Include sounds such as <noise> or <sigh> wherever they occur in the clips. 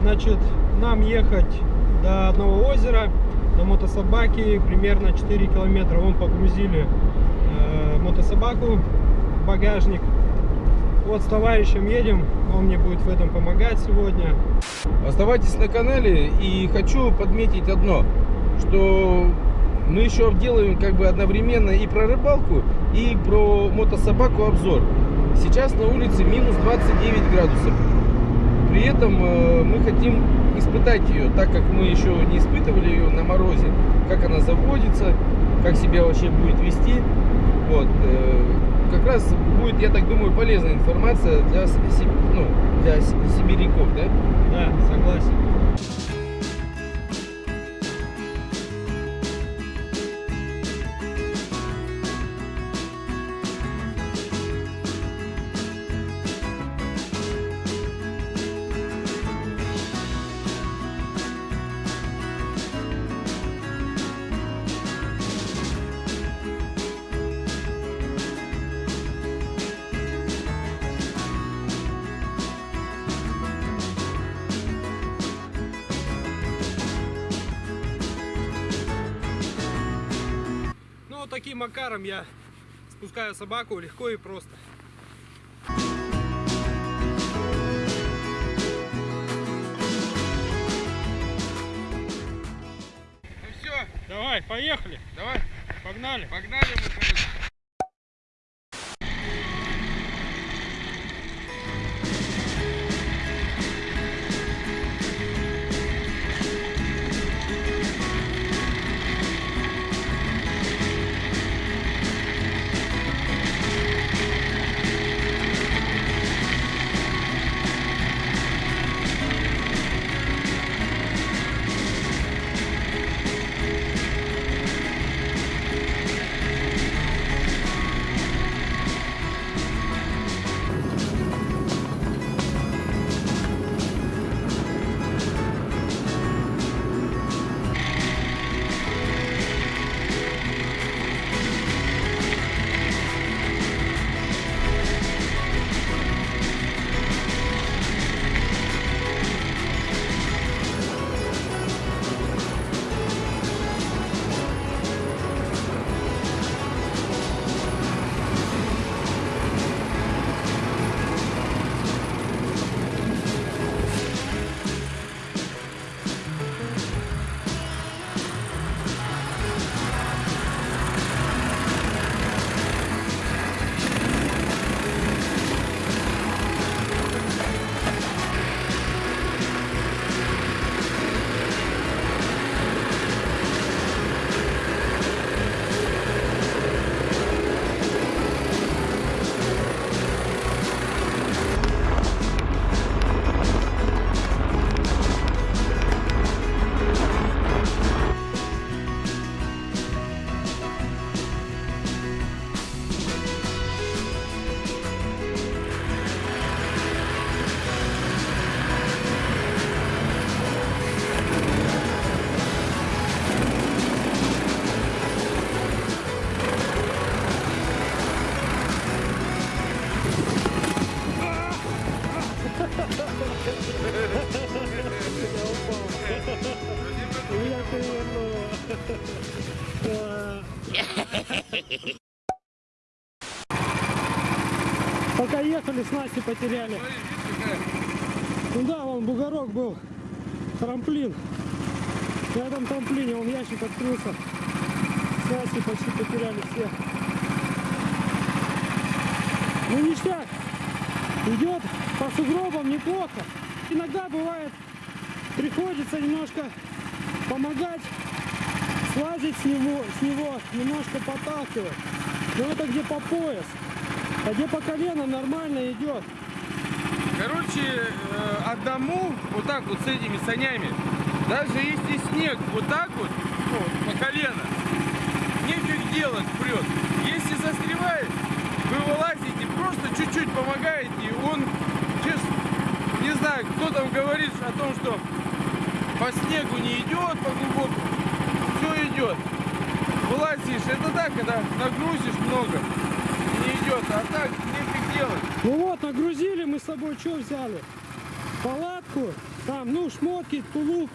Значит, нам ехать до одного озера на мотособаке примерно 4 километра. Вон погрузили э, мотособаку в багажник. Вот с товарищем едем, он мне будет в этом помогать сегодня. Оставайтесь на канале и хочу подметить одно, что мы еще делаем как бы одновременно и про рыбалку, и про мотособаку обзор. Сейчас на улице минус 29 градусов. При этом э, мы хотим испытать ее, так как мы еще не испытывали ее на морозе, как она заводится, как себя вообще будет вести. Вот. э, Как раз будет, я так думаю, полезная информация для, ну, для сибиряков, да? Да, согласен. Таким макаром я спускаю собаку легко и просто. Ну все, Давай, поехали. давай, Погнали. погнали мы, короче. Потеряли. Ну да, вон бугорок был. Трамплин. На этом трамплине он ящик открылся. Снасти почти потеряли все. Ну ништяк. Идет по сугробам неплохо. Иногда бывает, приходится немножко помогать, слазить с него, с него немножко подталкивать. Но это где по пояс. А где по колено нормально идет. Короче, э, одному вот так вот с этими санями, даже если снег вот так вот, ну, по колено, нефиг делать прет. Если застревает, вы вылазите, просто чуть-чуть помогаете, он, честно, не знаю, кто там говорит о том, что по снегу не идет, по глубокому, все идет. Вылазишь, это так, когда нагрузишь много, не идет, а так. Ну вот, нагрузили мы с собой, что взяли? Палатку, Там, ну, шмотки, тулуп,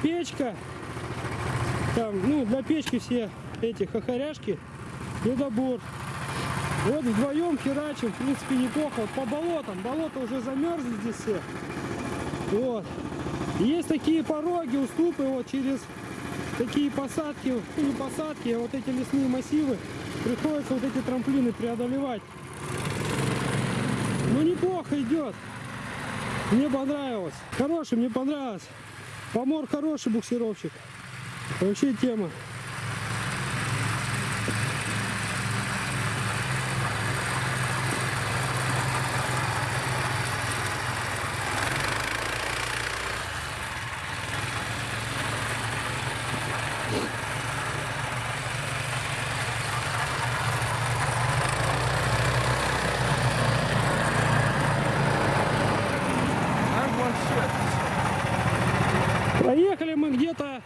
печка. Там, ну, для печки все эти хохоряшки, ледобор. Вот вдвоем херачим, в принципе, неплохо. Вот по болотам, болото уже замерзли здесь все. Вот. Есть такие пороги, уступы вот через такие посадки, ну, не посадки, а вот эти лесные массивы. Приходится вот эти трамплины преодолевать. Ну, неплохо идет. Мне понравилось. Хороший, мне понравилось. Помор хороший буксировщик. Вообще тема. А вообще. Проехали мы где-то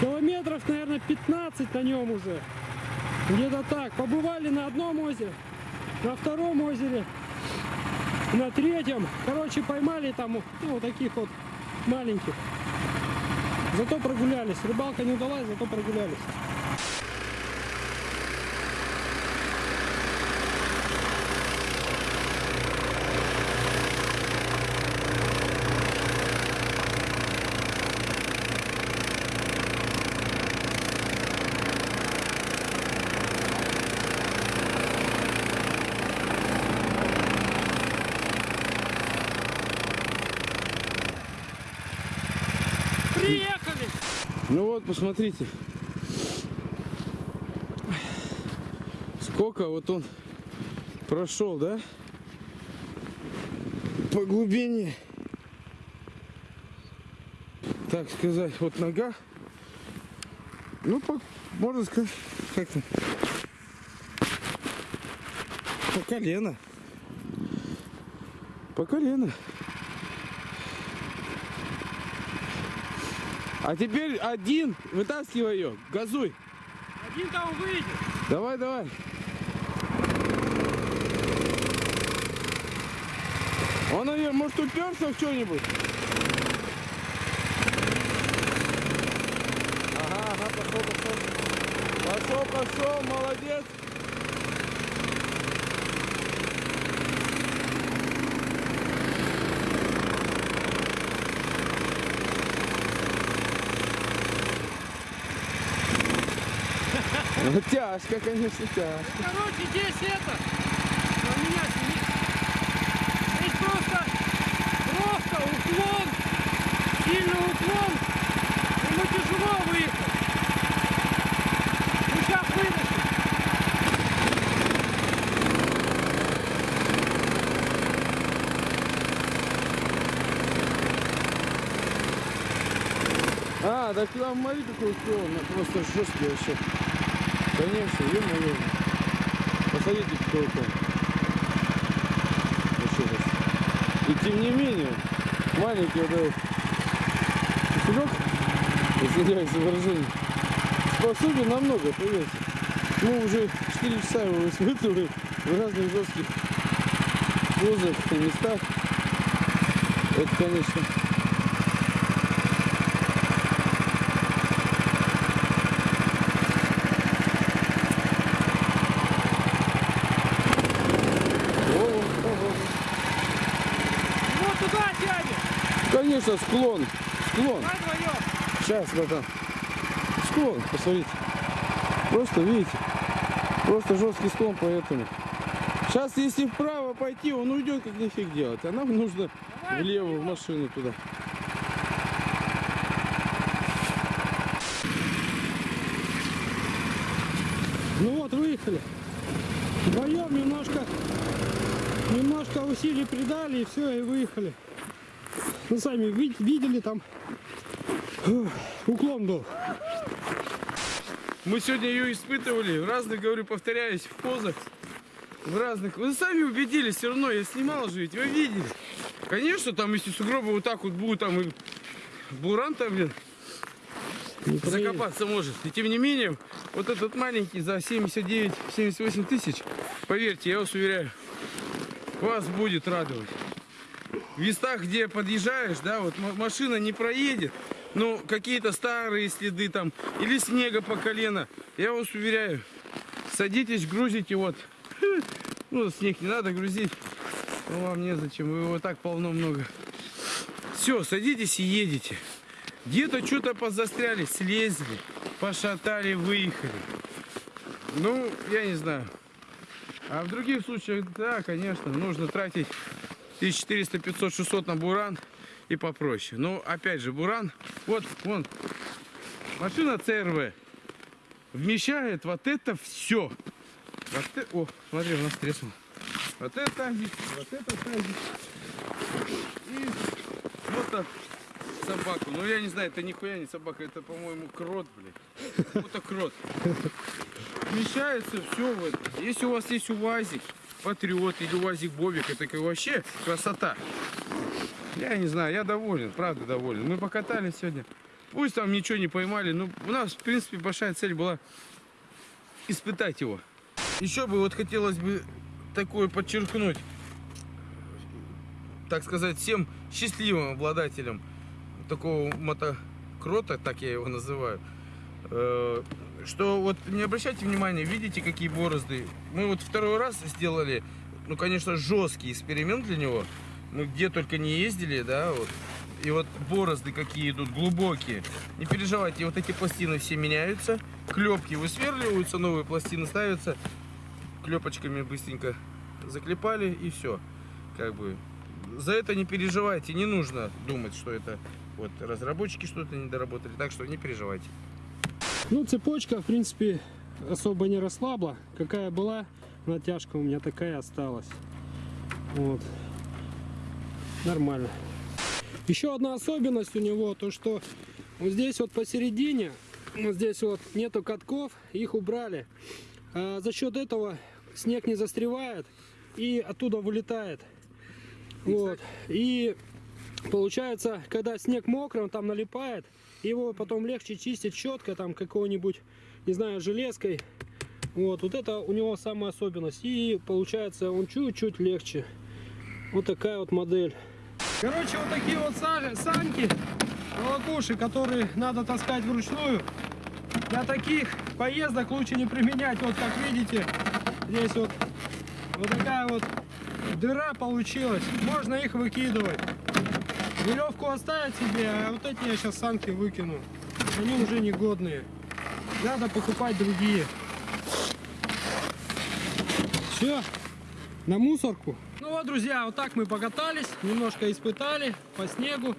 километров, наверное, 15 на нем уже. Где-то так. Побывали на одном озере, на втором озере, на третьем. Короче, поймали там ну, вот таких вот маленьких. Зато прогулялись. Рыбалка не удалась, зато прогулялись. Ну вот, посмотрите. Сколько вот он прошел, да? По глубине. Так сказать, вот нога. Ну, по, можно сказать, как-то. По колено. По колено. А теперь один, вытаскивай ее, газуй. Один там выйдет. Давай, давай. Он, наверное, может уперся в что-нибудь? Ага, ага, пошел, пошел. Пошел, пошел, молодец. Ну, <laughs> тяжко, конечно, тяжко. Короче, здесь это. На меня сидит. Здесь просто, просто уклон. Сильный уклон. Ему тяжело выехать. Ну сейчас вытащим. А, так там смотри, какой уклон, ну, просто жесткий вообще. Конечно, ё-моё. Посмотрите, какой уклон. Вообще жестко. И тем не менее, маленький вот этот кошелек, извиняюсь за выражение, способен намного, поверьте. Мы уже 4 часа его испытываем в разных жестких позах и местах. Это, конечно, Ого, Вот туда тянет. Конечно, склон. Склон. Сейчас, братан. Склон, посмотрите. Просто, видите, просто жесткий склон, поэтому. Сейчас, если вправо пойти, он уйдет, как нифиг делать. А нам нужно влево, в машину туда. Ну вот, выехали. Вдвоем немножко, немножко усилий придали, и все, и выехали. <laughs> Ну, сами ви- видели там, уклон был. Мы сегодня ее испытывали в разных, говорю, повторяюсь, в позах. В разных. Вы сами убедились, все равно я снимал же, ведь вы видели. Конечно, там, если сугробы вот так вот будут, там и буран там, блин, Не закопаться может. И тем не менее, вот этот маленький за 79-78 тысяч, поверьте, я вас уверяю, вас будет радовать. В местах, где подъезжаешь, да, вот машина не проедет, ну, какие-то старые следы там, или снега по колено, я вас уверяю, садитесь, грузите, вот, <laughs> ну, снег не надо грузить, ну, вам незачем, его так полно много. Все, садитесь и едете. Где-то что-то позастряли, слезли, пошатали, выехали. Ну, я не знаю. А в других случаях, да, конечно, нужно тратить 1400, 500, 600 на буран и попроще. Но, опять же, буран, вот, вон, машина ЦРВ вмещает вот это все. Вот э- О, смотри, у нас треснул. Вот это вот это тазик. И вот так собаку. Ну, я не знаю, это нихуя не собака, это, по-моему, крот, блядь. Вот крот. Вмещается все в это. Если у вас есть УАЗик, Патриот или УАЗик Бобик, это вообще красота. Я не знаю, я доволен, правда доволен. Мы покатались сегодня. Пусть там ничего не поймали, но у нас, в принципе, большая цель была испытать его. Еще бы вот хотелось бы такое подчеркнуть, так сказать, всем счастливым обладателям такого мотокрота, так я его называю, что вот не обращайте внимания, видите, какие борозды. Мы вот второй раз сделали, ну, конечно, жесткий эксперимент для него. Мы где только не ездили, да, вот. И вот борозды какие идут глубокие. Не переживайте, вот эти пластины все меняются. Клепки высверливаются, новые пластины ставятся. Клепочками быстренько заклепали и все. Как бы за это не переживайте, не нужно думать, что это вот разработчики что-то не доработали, так что не переживайте. Ну, цепочка, в принципе, особо не расслабла. Какая была, натяжка у меня такая осталась. Вот. Нормально. Еще одна особенность у него, то что вот здесь вот посередине, вот здесь вот нету катков, их убрали. А за счет этого снег не застревает и оттуда вылетает. Вот. И получается, когда снег мокрый, он там налипает, его потом легче чистить щеткой, там какой-нибудь, не знаю, железкой. Вот, вот это у него самая особенность. И получается, он чуть-чуть легче. Вот такая вот модель. Короче, вот такие вот са- санки, волокуши, которые надо таскать вручную. Для таких поездок лучше не применять. Вот как видите, здесь вот, вот такая вот дыра получилась. Можно их выкидывать. Веревку оставить себе, а вот эти я сейчас санки выкину. Они уже негодные. Надо покупать другие. Все, на мусорку. Ну вот, друзья, вот так мы покатались, немножко испытали по снегу.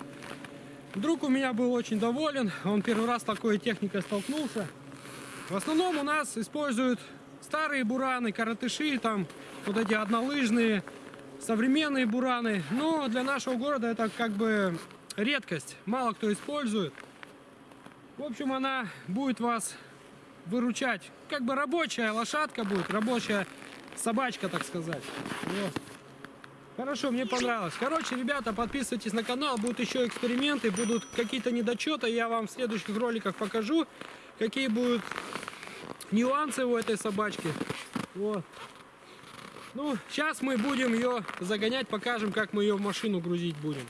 Друг у меня был очень доволен, он первый раз с такой техникой столкнулся. В основном у нас используют старые бураны, коротыши, там вот эти однолыжные, современные бураны. Но для нашего города это как бы редкость, мало кто использует. В общем, она будет вас выручать. Как бы рабочая лошадка будет, рабочая собачка, так сказать. Вот. Хорошо, мне понравилось. Короче, ребята, подписывайтесь на канал, будут еще эксперименты, будут какие-то недочеты, я вам в следующих роликах покажу, какие будут нюансы у этой собачки. Вот. Ну, сейчас мы будем ее загонять, покажем, как мы ее в машину грузить будем.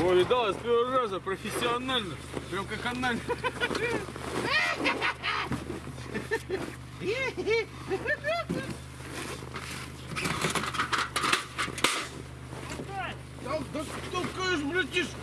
О, видала с первого раза, профессионально. Прям как анально. <laughs> Да, да, толкаешь, братишка!